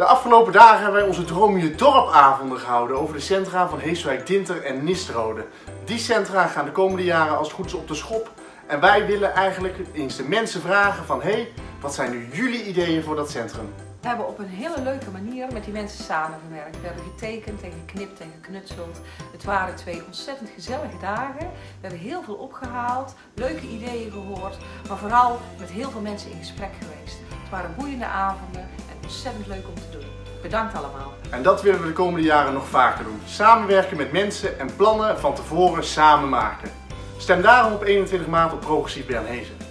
De afgelopen dagen hebben wij onze Droom Je Dorpavonden gehouden over de centra van Heeswijk, Dinter en Nisterode. Die centra gaan de komende jaren als het goed is op de schop. En wij willen eigenlijk eens de mensen vragen van, hé, hey, wat zijn nu jullie ideeën voor dat centrum? We hebben op een hele leuke manier met die mensen samengewerkt. We hebben getekend en geknipt en geknutseld. Het waren twee ontzettend gezellige dagen. We hebben heel veel opgehaald, leuke ideeën gehoord, maar vooral met heel veel mensen in gesprek geweest. Het waren boeiende avonden en ontzettend leuk om te doen. Bedankt allemaal. En dat willen we de komende jaren nog vaker doen. Samenwerken met mensen en plannen van tevoren samen maken. Stem daarom op 21 maart op Progressief Bernhezen.